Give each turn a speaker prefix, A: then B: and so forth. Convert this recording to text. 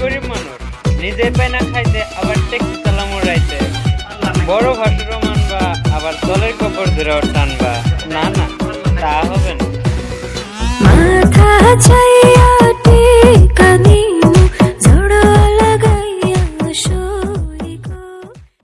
A: গরিব মানুষ। নিজে পায় না খাইতে, আবার ট্যাক্সি চালামো রাইতে। বড় ভাষারও মানবা, আবার দলের কপর ধরেও টানবা। না না, তা হবে না।
B: মাথা চাই